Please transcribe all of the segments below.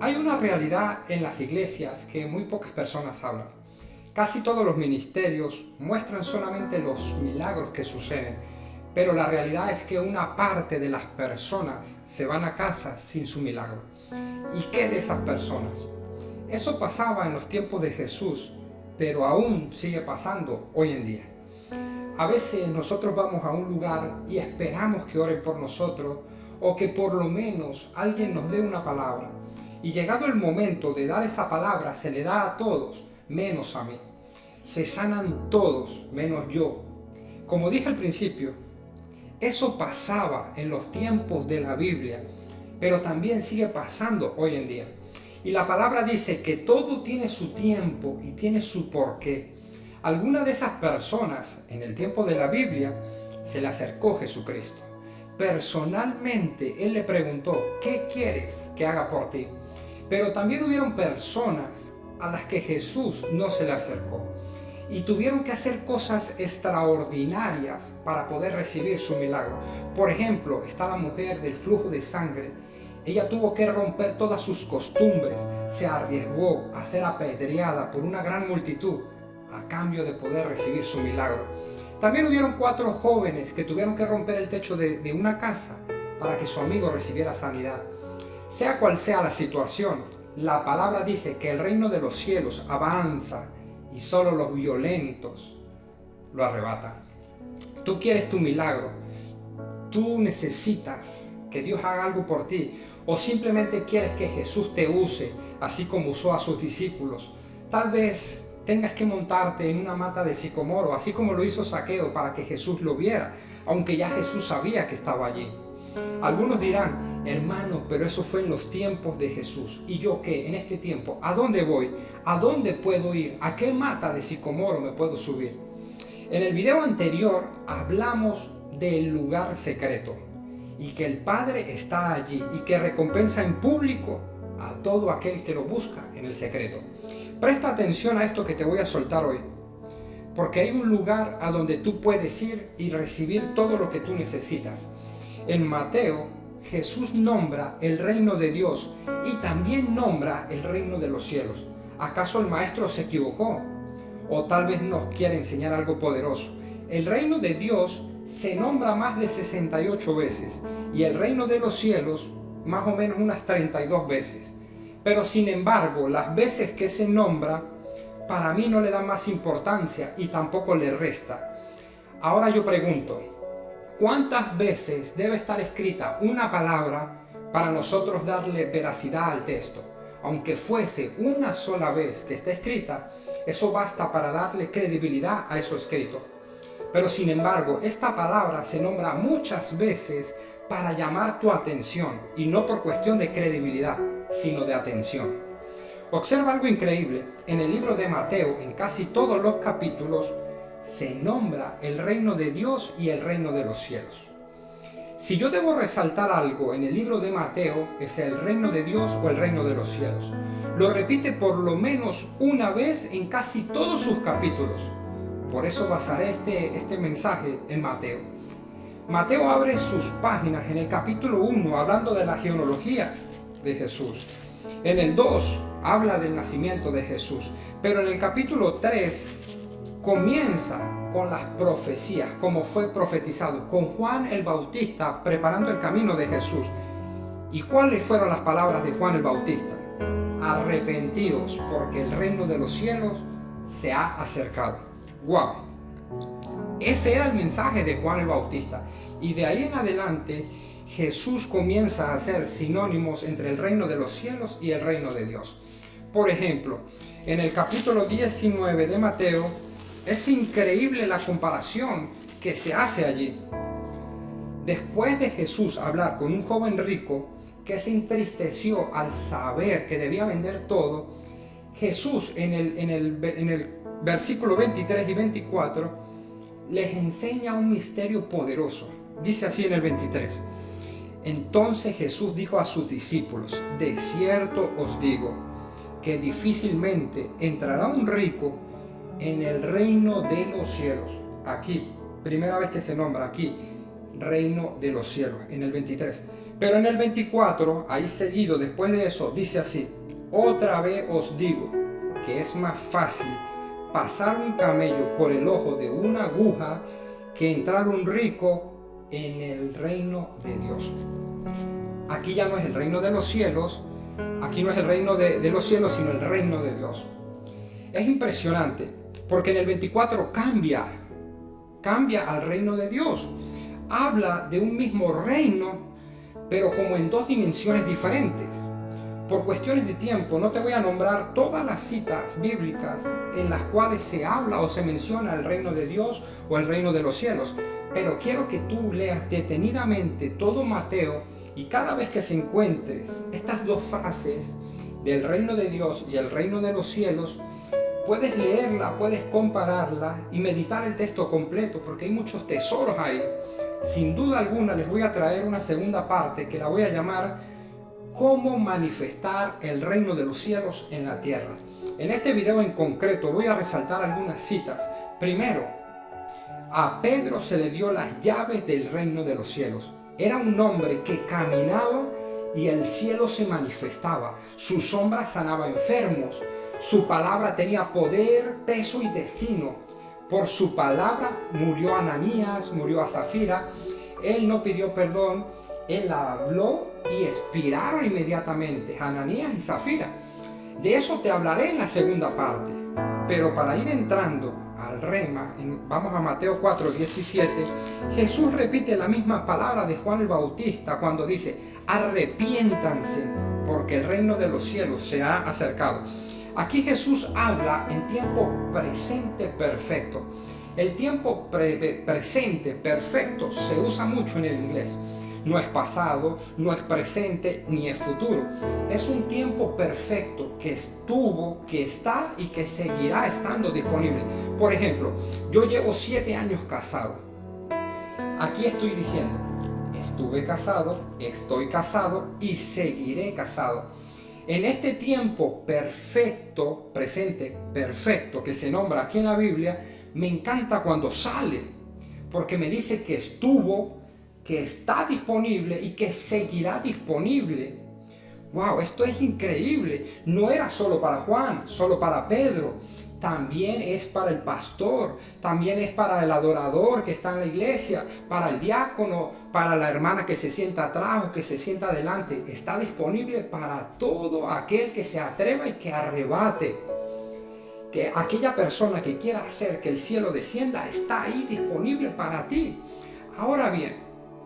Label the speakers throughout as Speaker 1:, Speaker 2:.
Speaker 1: Hay una realidad en las iglesias que muy pocas personas hablan. Casi todos los ministerios muestran solamente los milagros que suceden, pero la realidad es que una parte de las personas se van a casa sin su milagro. ¿Y qué de esas personas? Eso pasaba en los tiempos de Jesús, pero aún sigue pasando hoy en día. A veces nosotros vamos a un lugar y esperamos que oren por nosotros o que por lo menos alguien nos dé una palabra y llegado el momento de dar esa palabra, se le da a todos, menos a mí. Se sanan todos, menos yo. Como dije al principio, eso pasaba en los tiempos de la Biblia, pero también sigue pasando hoy en día. Y la palabra dice que todo tiene su tiempo y tiene su porqué. Alguna de esas personas en el tiempo de la Biblia se le acercó Jesucristo. Personalmente Él le preguntó, ¿qué quieres que haga por ti? Pero también hubieron personas a las que Jesús no se le acercó y tuvieron que hacer cosas extraordinarias para poder recibir su milagro. Por ejemplo, esta la mujer del flujo de sangre. Ella tuvo que romper todas sus costumbres, se arriesgó a ser apedreada por una gran multitud a cambio de poder recibir su milagro. También hubieron cuatro jóvenes que tuvieron que romper el techo de, de una casa para que su amigo recibiera sanidad. Sea cual sea la situación, la palabra dice que el reino de los cielos avanza y solo los violentos lo arrebatan. Tú quieres tu milagro, tú necesitas que Dios haga algo por ti o simplemente quieres que Jesús te use así como usó a sus discípulos. Tal vez tengas que montarte en una mata de sicomoro, así como lo hizo Saqueo para que Jesús lo viera, aunque ya Jesús sabía que estaba allí. Algunos dirán, hermano, pero eso fue en los tiempos de Jesús. ¿Y yo qué? En este tiempo, ¿a dónde voy? ¿A dónde puedo ir? ¿A qué mata de sicomoro me puedo subir? En el video anterior hablamos del lugar secreto y que el Padre está allí y que recompensa en público a todo aquel que lo busca en el secreto. Presta atención a esto que te voy a soltar hoy, porque hay un lugar a donde tú puedes ir y recibir todo lo que tú necesitas. En Mateo, Jesús nombra el reino de Dios y también nombra el reino de los cielos. ¿Acaso el maestro se equivocó? O tal vez nos quiere enseñar algo poderoso. El reino de Dios se nombra más de 68 veces y el reino de los cielos más o menos unas 32 veces. Pero sin embargo, las veces que se nombra, para mí no le da más importancia y tampoco le resta. Ahora yo pregunto, ¿Cuántas veces debe estar escrita una palabra para nosotros darle veracidad al texto? Aunque fuese una sola vez que esté escrita, eso basta para darle credibilidad a eso escrito. Pero sin embargo, esta palabra se nombra muchas veces para llamar tu atención, y no por cuestión de credibilidad, sino de atención. Observa algo increíble, en el libro de Mateo, en casi todos los capítulos, se nombra el reino de Dios y el reino de los cielos. Si yo debo resaltar algo en el libro de Mateo, es el reino de Dios o el reino de los cielos. Lo repite por lo menos una vez en casi todos sus capítulos. Por eso basaré este, este mensaje en Mateo. Mateo abre sus páginas en el capítulo 1 hablando de la genealogía de Jesús. En el 2 habla del nacimiento de Jesús. Pero en el capítulo 3 comienza con las profecías, como fue profetizado, con Juan el Bautista preparando el camino de Jesús. ¿Y cuáles fueron las palabras de Juan el Bautista? Arrepentidos, porque el reino de los cielos se ha acercado. ¡Wow! Ese era el mensaje de Juan el Bautista. Y de ahí en adelante, Jesús comienza a hacer sinónimos entre el reino de los cielos y el reino de Dios. Por ejemplo, en el capítulo 19 de Mateo, es increíble la comparación que se hace allí. Después de Jesús hablar con un joven rico que se entristeció al saber que debía vender todo, Jesús en el, en el, en el versículo 23 y 24 les enseña un misterio poderoso. Dice así en el 23. Entonces Jesús dijo a sus discípulos, de cierto os digo, que difícilmente entrará un rico en el reino de los cielos. Aquí, primera vez que se nombra aquí, reino de los cielos, en el 23. Pero en el 24, ahí seguido, después de eso, dice así, otra vez os digo que es más fácil pasar un camello por el ojo de una aguja que entrar un rico en el reino de Dios. Aquí ya no es el reino de los cielos, aquí no es el reino de, de los cielos, sino el reino de Dios. Es impresionante, porque en el 24 cambia, cambia al reino de Dios. Habla de un mismo reino, pero como en dos dimensiones diferentes. Por cuestiones de tiempo no te voy a nombrar todas las citas bíblicas en las cuales se habla o se menciona el reino de Dios o el reino de los cielos, pero quiero que tú leas detenidamente todo Mateo y cada vez que se encuentres estas dos frases del reino de Dios y el reino de los cielos, puedes leerla, puedes compararla y meditar el texto completo porque hay muchos tesoros ahí. Sin duda alguna les voy a traer una segunda parte que la voy a llamar cómo manifestar el reino de los cielos en la tierra. En este video en concreto voy a resaltar algunas citas. Primero, a Pedro se le dio las llaves del reino de los cielos. Era un hombre que caminaba y el cielo se manifestaba. Su sombra sanaba enfermos. Su palabra tenía poder, peso y destino. Por su palabra murió Ananías, murió a Zafira. Él no pidió perdón, él habló y expiraron inmediatamente Ananías y Zafira. De eso te hablaré en la segunda parte. Pero para ir entrando al rema, vamos a Mateo 4, 17, Jesús repite la misma palabra de Juan el Bautista cuando dice, arrepiéntanse porque el reino de los cielos se ha acercado. Aquí Jesús habla en tiempo presente perfecto. El tiempo presente perfecto se usa mucho en el inglés. No es pasado, no es presente, ni es futuro. Es un tiempo perfecto que estuvo, que está y que seguirá estando disponible. Por ejemplo, yo llevo siete años casado. Aquí estoy diciendo, estuve casado, estoy casado y seguiré casado en este tiempo perfecto, presente, perfecto, que se nombra aquí en la Biblia, me encanta cuando sale, porque me dice que estuvo, que está disponible y que seguirá disponible. ¡Wow! Esto es increíble. No era solo para Juan, solo para Pedro también es para el pastor, también es para el adorador que está en la iglesia, para el diácono, para la hermana que se sienta atrás o que se sienta adelante. Está disponible para todo aquel que se atreva y que arrebate. Que aquella persona que quiera hacer que el cielo descienda está ahí disponible para ti. Ahora bien,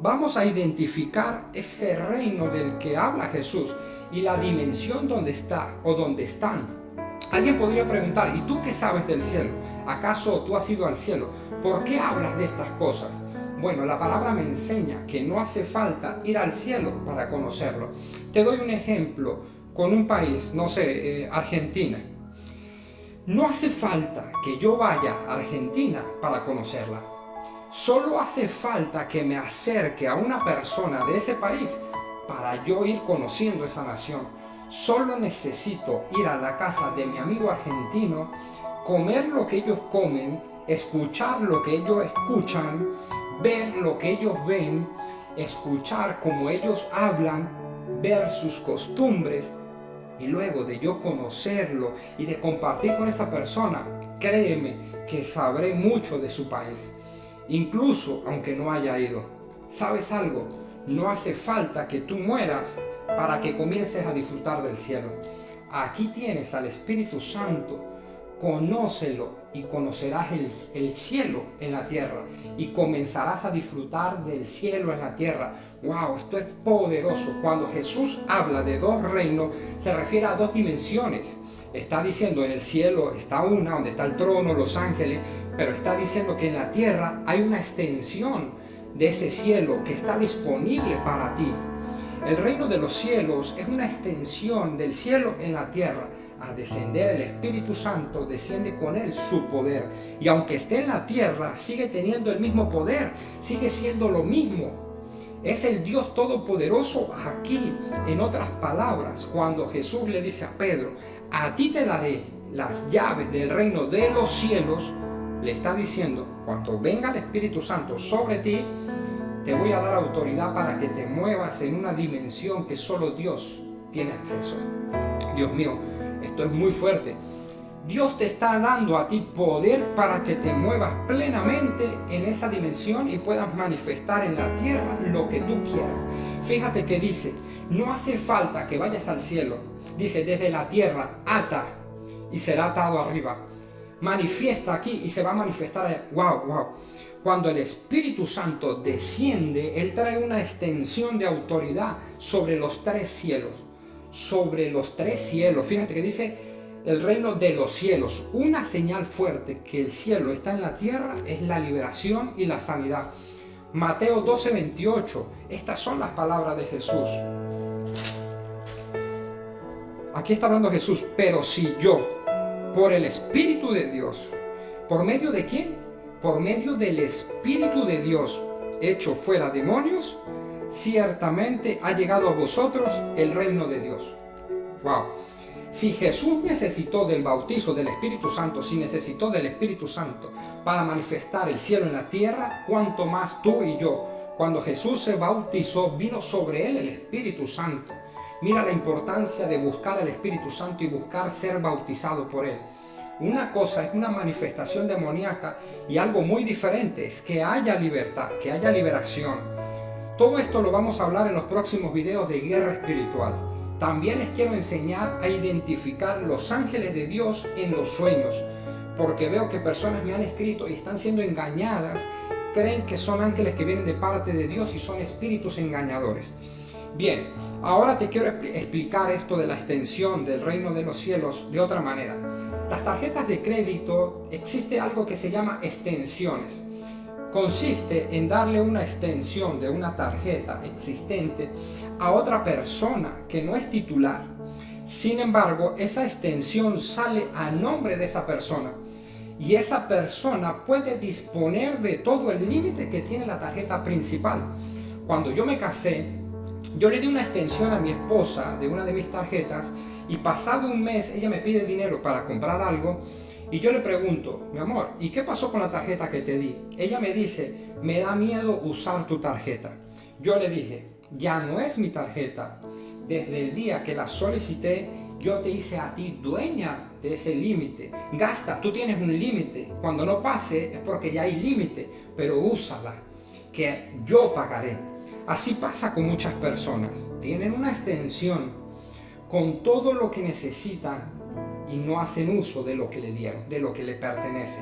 Speaker 1: vamos a identificar ese reino del que habla Jesús y la dimensión donde está o donde están Alguien podría preguntar, ¿y tú qué sabes del cielo? ¿Acaso tú has ido al cielo? ¿Por qué hablas de estas cosas? Bueno, la palabra me enseña que no hace falta ir al cielo para conocerlo. Te doy un ejemplo con un país, no sé, eh, Argentina. No hace falta que yo vaya a Argentina para conocerla. Solo hace falta que me acerque a una persona de ese país para yo ir conociendo esa nación Solo necesito ir a la casa de mi amigo argentino, comer lo que ellos comen, escuchar lo que ellos escuchan, ver lo que ellos ven, escuchar cómo ellos hablan, ver sus costumbres y luego de yo conocerlo y de compartir con esa persona, créeme que sabré mucho de su país, incluso aunque no haya ido. ¿Sabes algo? No hace falta que tú mueras para que comiences a disfrutar del cielo. Aquí tienes al Espíritu Santo, conócelo y conocerás el, cielo en la tierra y comenzarás a disfrutar del cielo en la tierra. ¡Wow! Esto es poderoso. Cuando Jesús habla de dos reinos, se refiere a dos dimensiones. Está diciendo en el cielo está una, donde está el trono, los ángeles, pero está diciendo que en la tierra hay una extensión de ese cielo que está disponible para ti. El reino de los cielos es una extensión del cielo en la tierra. Al descender el Espíritu Santo, desciende con él su poder. Y aunque esté en la tierra, sigue teniendo el mismo poder, sigue siendo lo mismo. Es el Dios Todopoderoso aquí. En otras palabras, cuando Jesús le dice a Pedro, a ti te daré las llaves del reino de los cielos, le está diciendo, cuando venga el Espíritu Santo sobre ti, te voy a dar autoridad para que te muevas en una dimensión que solo Dios tiene acceso. Dios mío, esto es muy fuerte. Dios te está dando a ti poder para que te muevas plenamente en esa dimensión y puedas manifestar en la tierra lo que tú quieras. Fíjate que dice, no hace falta que vayas al cielo. Dice, desde la tierra, ata y será atado arriba. Manifiesta aquí y se va a manifestar. Wow, wow. Cuando el Espíritu Santo desciende, Él trae una extensión de autoridad sobre los tres cielos. Sobre los tres cielos. Fíjate que dice el reino de los cielos. Una señal fuerte que el cielo está en la tierra es la liberación y la sanidad. Mateo 12, 28. Estas son las palabras de Jesús. Aquí está hablando Jesús, pero si yo, por el Espíritu de Dios, ¿por medio de quién? Por medio del Espíritu de Dios, hecho fuera demonios, ciertamente ha llegado a vosotros el reino de Dios. Wow. Si Jesús necesitó del bautizo del Espíritu Santo, si necesitó del Espíritu Santo para manifestar el cielo en la tierra, cuanto más tú y yo. Cuando Jesús se bautizó, vino sobre él el Espíritu Santo. Mira la importancia de buscar el Espíritu Santo y buscar ser bautizado por él. Una cosa es una manifestación demoníaca y algo muy diferente es que haya libertad, que haya liberación. Todo esto lo vamos a hablar en los próximos videos de guerra espiritual. También les quiero enseñar a identificar los ángeles de Dios en los sueños, porque veo que personas me han escrito y están siendo engañadas, creen que son ángeles que vienen de parte de Dios y son espíritus engañadores. Bien, ahora te quiero explicar esto de la extensión del reino de los cielos de otra manera. Las tarjetas de crédito existe algo que se llama extensiones consiste en darle una extensión de una tarjeta existente a otra persona que no es titular. Sin embargo, esa extensión sale a nombre de esa persona y esa persona puede disponer de todo el límite que tiene la tarjeta principal. Cuando yo me casé, yo le di una extensión a mi esposa de una de mis tarjetas y pasado un mes ella me pide dinero para comprar algo y yo le pregunto, mi amor, ¿y qué pasó con la tarjeta que te di? Ella me dice, me da miedo usar tu tarjeta. Yo le dije, ya no es mi tarjeta. Desde el día que la solicité, yo te hice a ti dueña de ese límite. Gasta, tú tienes un límite. Cuando no pase es porque ya hay límite, pero úsala, que yo pagaré. Así pasa con muchas personas. Tienen una extensión con todo lo que necesitan y no hacen uso de lo que le dieron, de lo que le pertenece.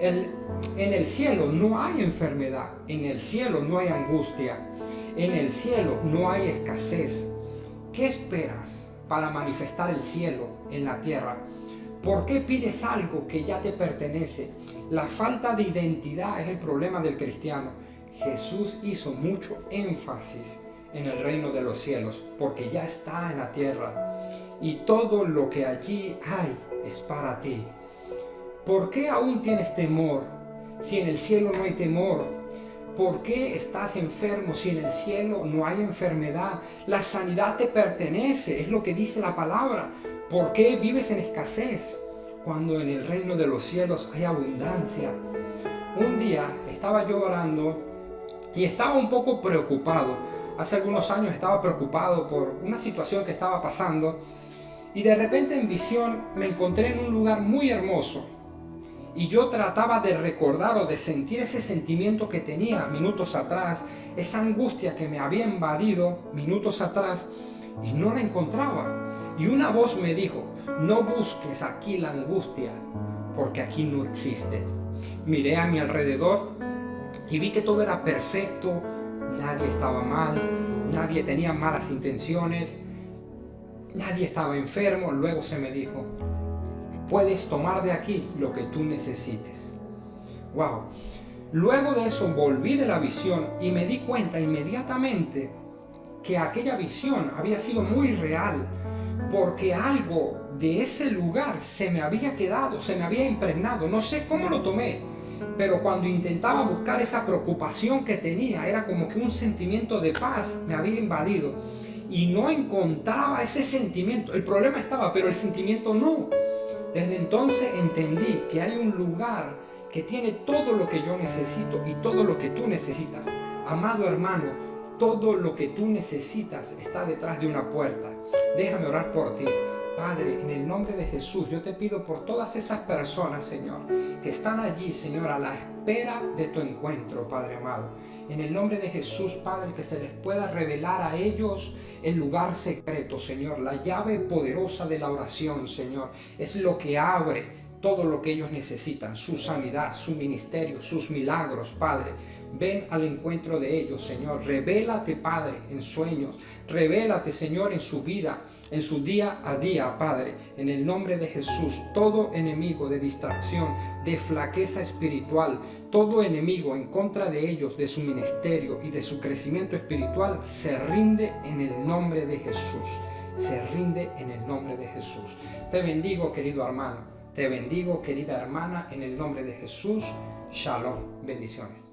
Speaker 1: en el cielo no hay enfermedad, en el cielo no hay angustia, en el cielo no hay escasez. ¿Qué esperas para manifestar el cielo en la tierra? ¿Por qué pides algo que ya te pertenece? La falta de identidad es el problema del cristiano. Jesús hizo mucho énfasis en el reino de los cielos porque ya está en la tierra y todo lo que allí hay es para ti. ¿Por qué aún tienes temor si en el cielo no hay temor? ¿Por qué estás enfermo si en el cielo no hay enfermedad? La sanidad te pertenece, es lo que dice la palabra. ¿Por qué vives en escasez cuando en el reino de los cielos hay abundancia? Un día estaba yo orando y estaba un poco preocupado. Hace algunos años estaba preocupado por una situación que estaba pasando y de repente en visión me encontré en un lugar muy hermoso. Y yo trataba de recordar o de sentir ese sentimiento que tenía minutos atrás, esa angustia que me había invadido minutos atrás y no la encontraba. Y una voz me dijo, no busques aquí la angustia, porque aquí no existe. Miré a mi alrededor y vi que todo era perfecto, nadie estaba mal, nadie tenía malas intenciones, nadie estaba enfermo, luego se me dijo, puedes tomar de aquí lo que tú necesites. Wow. Luego de eso volví de la visión y me di cuenta inmediatamente que aquella visión había sido muy real, porque algo de ese lugar se me había quedado, se me había impregnado, no sé cómo lo tomé, pero cuando intentaba buscar esa preocupación que tenía, era como que un sentimiento de paz me había invadido y no encontraba ese sentimiento. El problema estaba, pero el sentimiento no. Desde entonces entendí que hay un lugar que tiene todo lo que yo necesito y todo lo que tú necesitas. Amado hermano, todo lo que tú necesitas está detrás de una puerta. Déjame orar por ti. Padre, en el nombre de Jesús, yo te pido por todas esas personas, Señor, que están allí, Señor, a la espera de tu encuentro, Padre amado. En el nombre de Jesús, Padre, que se les pueda revelar a ellos el lugar secreto, Señor. La llave poderosa de la oración, Señor, es lo que abre todo lo que ellos necesitan, su sanidad, su ministerio, sus milagros, Padre. Ven al encuentro de ellos, Señor. Revélate, Padre, en sueños. Revélate, Señor, en su vida, en su día a día, Padre. En el nombre de Jesús, todo enemigo de distracción, de flaqueza espiritual, todo enemigo en contra de ellos, de su ministerio y de su crecimiento espiritual, se rinde en el nombre de Jesús. Se rinde en el nombre de Jesús. Te bendigo, querido hermano. Te bendigo, querida hermana, en el nombre de Jesús. Shalom. Bendiciones.